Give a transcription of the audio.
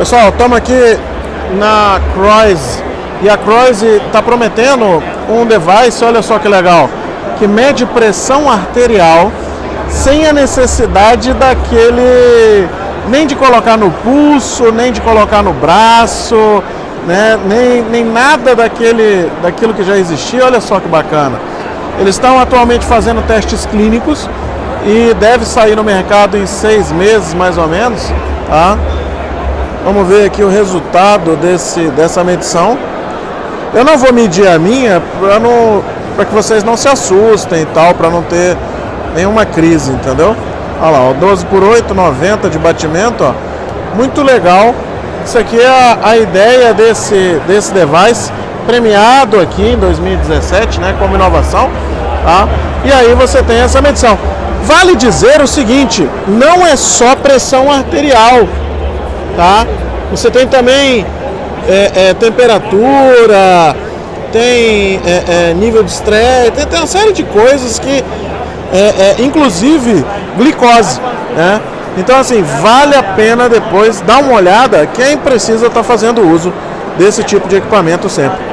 Pessoal, estamos aqui na Croix e a Croix está prometendo um device, olha só que legal, que mede pressão arterial sem a necessidade daquele nem de colocar no pulso, nem de colocar no braço, né? nem, nem nada daquele, daquilo que já existia. Olha só que bacana. Eles estão atualmente fazendo testes clínicos e deve sair no mercado em seis meses mais ou menos. Tá? Vamos ver aqui o resultado desse, dessa medição. Eu não vou medir a minha para que vocês não se assustem e tal, para não ter nenhuma crise, entendeu? Olha lá, ó, 12 por 8, 90 de batimento, ó. Muito legal. Isso aqui é a, a ideia desse, desse device, premiado aqui em 2017, né, como inovação, tá? E aí você tem essa medição. Vale dizer o seguinte, não é só pressão arterial, tá? Você tem também é, é, temperatura, tem é, é nível de estresse, tem, tem, uma série de coisas que é, é, inclusive glicose, né? Então assim, vale a pena depois dar uma olhada, quem precisa estar tá fazendo uso desse tipo de equipamento sempre.